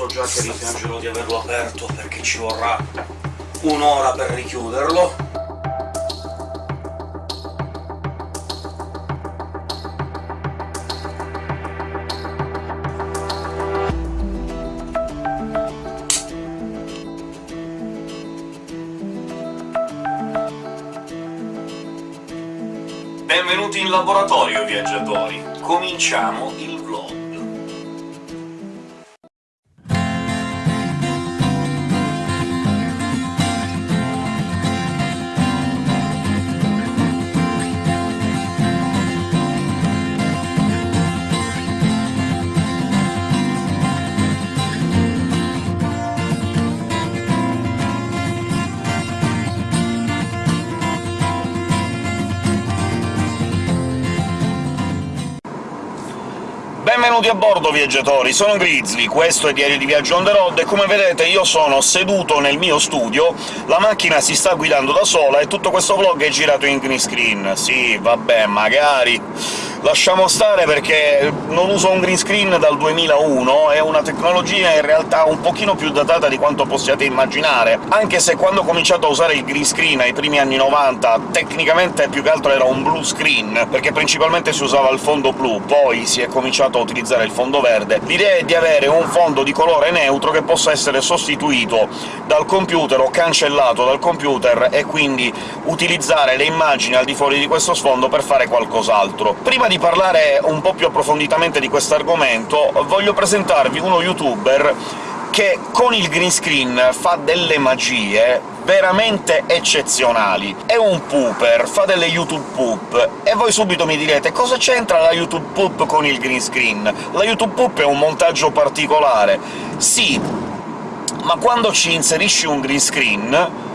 so già che rimpiangerò di averlo aperto, perché ci vorrà un'ora per richiuderlo. Benvenuti in laboratorio, viaggiatori! Cominciamo il Benvenuti a bordo, viaggiatori! Sono Grizzly, questo è Diario di Viaggio on the road, e come vedete io sono seduto nel mio studio, la macchina si sta guidando da sola, e tutto questo vlog è girato in green screen. Sì, vabbè, magari lasciamo stare perché non uso un green screen dal 2001, è una tecnologia in realtà un pochino più datata di quanto possiate immaginare, anche se quando ho cominciato a usare il green screen ai primi anni 90 tecnicamente più che altro era un blue screen, perché principalmente si usava il fondo blu, poi si è cominciato a utilizzare il fondo verde. L'idea è di avere un fondo di colore neutro che possa essere sostituito dal computer o cancellato dal computer, e quindi utilizzare le immagini al di fuori di questo sfondo per fare qualcos'altro. Prima di parlare un po' più approfonditamente di questo argomento, voglio presentarvi uno youtuber che con il green screen fa delle magie veramente eccezionali. È un pooper, fa delle YouTube poop, e voi subito mi direte «Cosa c'entra la YouTube poop con il green screen?» La YouTube poop è un montaggio particolare. Sì, ma quando ci inserisci un green screen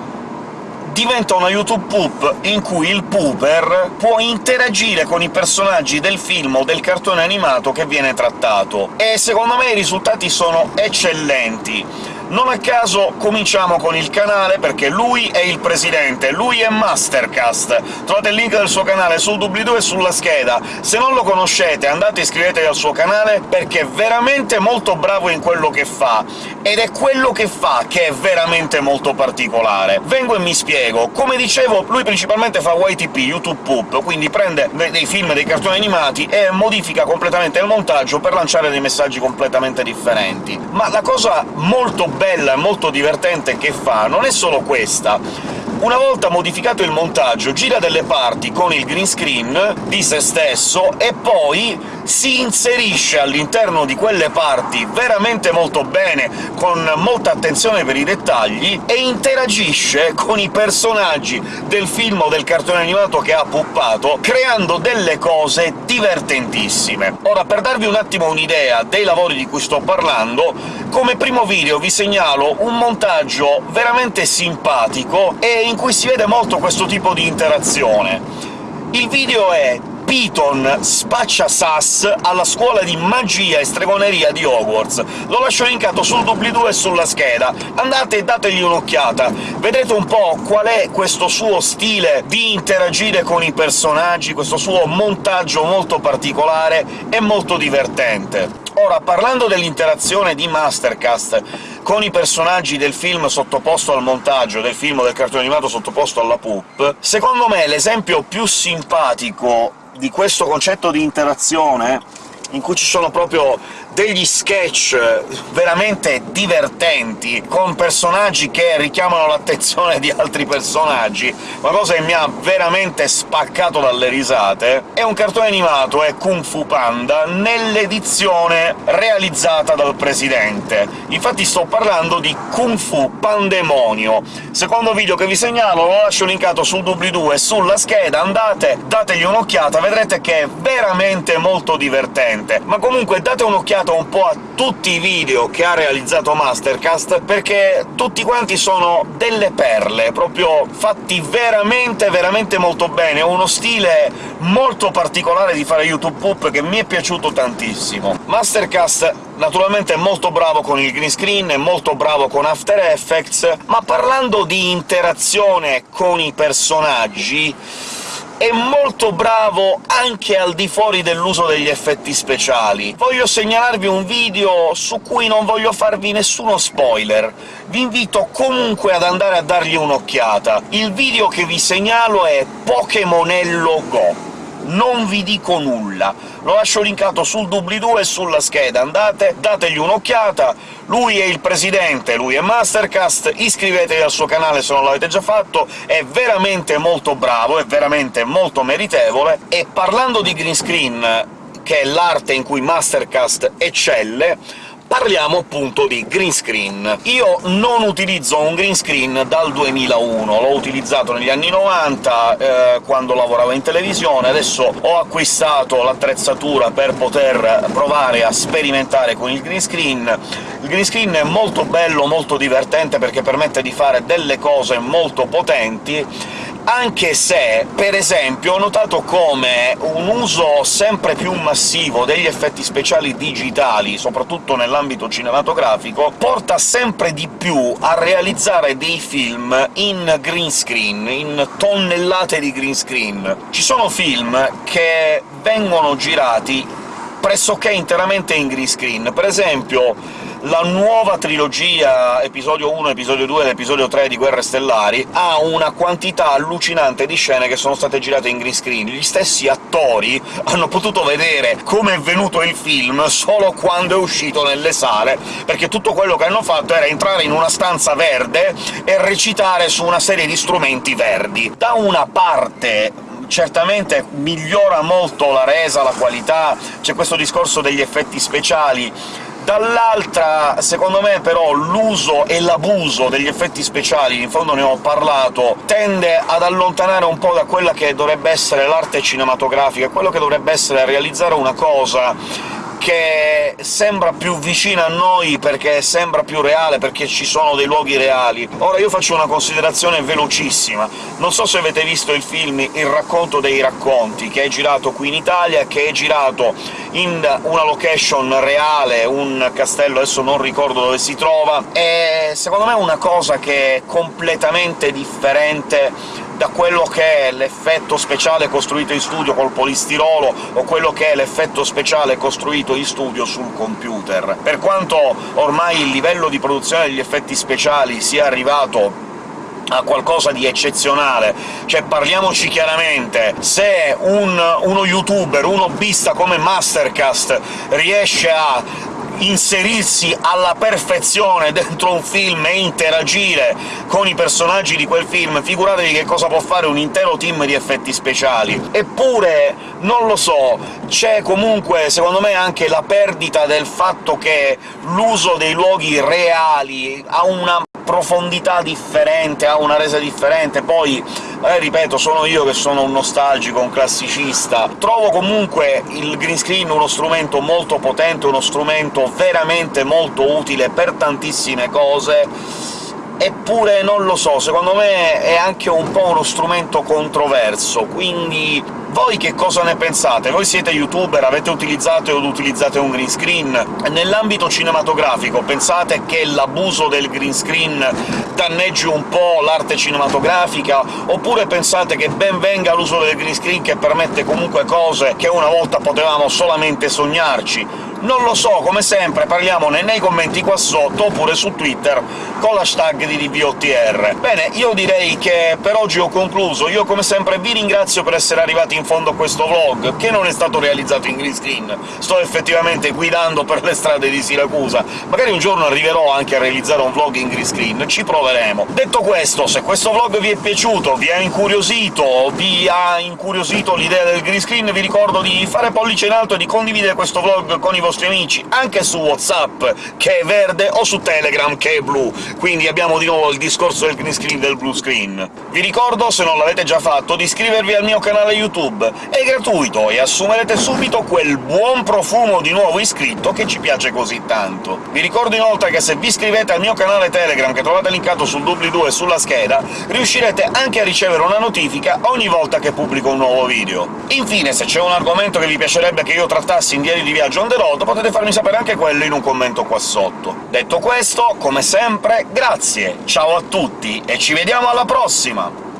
diventa una YouTube Poop in cui il pooper può interagire con i personaggi del film o del cartone animato che viene trattato, e secondo me i risultati sono eccellenti. Non a caso cominciamo con il canale, perché lui è il presidente, lui è Mastercast. Trovate il link del suo canale sul doobly-doo e sulla scheda. Se non lo conoscete andate e iscrivetevi al suo canale, perché è veramente molto bravo in quello che fa, ed è quello che fa che è veramente molto particolare. Vengo e mi spiego. Come dicevo, lui principalmente fa YTP, YouTube Poop, quindi prende dei film, dei cartoni animati e modifica completamente il montaggio per lanciare dei messaggi completamente differenti. Ma la cosa molto bella e molto divertente che fa non è solo questa. Una volta modificato il montaggio, gira delle parti con il green screen di se stesso e poi si inserisce all'interno di quelle parti veramente molto bene, con molta attenzione per i dettagli, e interagisce con i personaggi del film o del cartone animato che ha puppato, creando delle cose divertentissime. Ora, per darvi un attimo un'idea dei lavori di cui sto parlando, come primo video vi segnalo un montaggio veramente simpatico e in cui si vede molto questo tipo di interazione. Il video è Piton spaccia Sass alla scuola di magia e stregoneria di Hogwarts. Lo lascio linkato sul doobly-doo e sulla scheda. Andate e dategli un'occhiata. Vedete un po' qual è questo suo stile di interagire con i personaggi, questo suo montaggio molto particolare e molto divertente. Ora, parlando dell'interazione di Mastercast con i personaggi del film sottoposto al montaggio, del film del cartone animato sottoposto alla poop, secondo me l'esempio più simpatico di questo concetto di interazione, in cui ci sono proprio degli sketch veramente divertenti, con personaggi che richiamano l'attenzione di altri personaggi, una cosa che mi ha veramente spaccato dalle risate, è un cartone animato, è Kung Fu Panda, nell'edizione realizzata dal Presidente. Infatti sto parlando di Kung Fu Pandemonio. Secondo video che vi segnalo lo lascio linkato sul doobly-doo e sulla scheda, andate, dategli un'occhiata, vedrete che è veramente molto divertente. Ma comunque date un'occhiata guardato un po' a tutti i video che ha realizzato Mastercast, perché tutti quanti sono delle perle, proprio fatti veramente, veramente molto bene. Uno stile molto particolare di fare YouTube Poop che mi è piaciuto tantissimo. Mastercast naturalmente è molto bravo con il green screen, è molto bravo con After Effects, ma parlando di interazione con i personaggi è molto bravo anche al di fuori dell'uso degli effetti speciali. Voglio segnalarvi un video su cui non voglio farvi nessuno spoiler, vi invito comunque ad andare a dargli un'occhiata. Il video che vi segnalo è Pokémonello Go non vi dico nulla. Lo lascio linkato sul doobly-doo e sulla scheda, andate, dategli un'occhiata, lui è il presidente, lui è Mastercast, iscrivetevi al suo canale se non l'avete già fatto, è veramente molto bravo, è veramente molto meritevole, e parlando di green screen, che è l'arte in cui Mastercast eccelle, Parliamo appunto di green screen. Io non utilizzo un green screen dal 2001, l'ho utilizzato negli anni 90, eh, quando lavoravo in televisione, adesso ho acquistato l'attrezzatura per poter provare a sperimentare con il green screen. Il green screen è molto bello, molto divertente, perché permette di fare delle cose molto potenti, anche se, per esempio, ho notato come un uso sempre più massivo degli effetti speciali digitali, soprattutto nell'ambito cinematografico, porta sempre di più a realizzare dei film in green screen, in tonnellate di green screen. Ci sono film che vengono girati pressoché interamente in green screen. Per esempio la nuova trilogia episodio 1, episodio 2 ed episodio 3 di Guerre Stellari ha una quantità allucinante di scene che sono state girate in green screen. Gli stessi attori hanno potuto vedere come è venuto il film solo quando è uscito nelle sale, perché tutto quello che hanno fatto era entrare in una stanza verde e recitare su una serie di strumenti verdi. Da una parte certamente migliora molto la resa, la qualità, c'è questo discorso degli effetti speciali, Dall'altra, secondo me, però, l'uso e l'abuso degli effetti speciali, in fondo ne ho parlato, tende ad allontanare un po' da quella che dovrebbe essere l'arte cinematografica, quello che dovrebbe essere realizzare una cosa che sembra più vicina a noi perché sembra più reale, perché ci sono dei luoghi reali. Ora io faccio una considerazione velocissima. Non so se avete visto il film Il racconto dei racconti, che è girato qui in Italia, che è girato in una location reale, un castello, adesso non ricordo dove si trova, e secondo me è una cosa che è completamente differente da quello che è l'effetto speciale costruito in studio col polistirolo o quello che è l'effetto speciale costruito in studio sul computer. Per quanto ormai il livello di produzione degli effetti speciali sia arrivato a qualcosa di eccezionale. Cioè, parliamoci chiaramente, se un, uno youtuber, un hobbista come Mastercast riesce a inserirsi alla perfezione dentro un film e interagire con i personaggi di quel film, figuratevi che cosa può fare un intero team di effetti speciali. Eppure, non lo so, c'è comunque, secondo me, anche la perdita del fatto che l'uso dei luoghi reali ha una profondità differente, ha una resa differente, poi, eh, ripeto, sono io che sono un nostalgico, un classicista. Trovo comunque il green screen uno strumento molto potente, uno strumento veramente molto utile per tantissime cose, eppure non lo so, secondo me è anche un po' uno strumento controverso, quindi voi che cosa ne pensate? Voi siete youtuber, avete utilizzato ed utilizzate un green screen? Nell'ambito cinematografico pensate che l'abuso del green screen danneggi un po' l'arte cinematografica, oppure pensate che ben venga l'uso del green screen che permette comunque cose che una volta potevamo solamente sognarci? Non lo so, come sempre parliamone nei commenti qua sotto, oppure su Twitter con l'hashtag di DBOTR. Bene, io direi che per oggi ho concluso. Io come sempre vi ringrazio per essere arrivati in fondo a questo vlog, che non è stato realizzato in green screen. Sto effettivamente guidando per le strade di Siracusa. Magari un giorno arriverò anche a realizzare un vlog in green screen, ci proveremo. Detto questo, se questo vlog vi è piaciuto, vi ha incuriosito, vi ha incuriosito l'idea del green screen, vi ricordo di fare pollice in alto e di condividere questo vlog con i vostri vostri amici, anche su WhatsApp, che è verde, o su Telegram, che è blu, quindi abbiamo di nuovo il discorso del green screen del blue screen. Vi ricordo, se non l'avete già fatto, di iscrivervi al mio canale YouTube, è gratuito e assumerete subito quel buon profumo di nuovo iscritto che ci piace così tanto. Vi ricordo inoltre che se vi iscrivete al mio canale Telegram, che trovate linkato sul doobly-doo e sulla scheda, riuscirete anche a ricevere una notifica ogni volta che pubblico un nuovo video. Infine, se c'è un argomento che vi piacerebbe che io trattassi in Diario di Viaggio on the road, potete farmi sapere anche quello in un commento qua sotto. Detto questo, come sempre, grazie, ciao a tutti e ci vediamo alla prossima!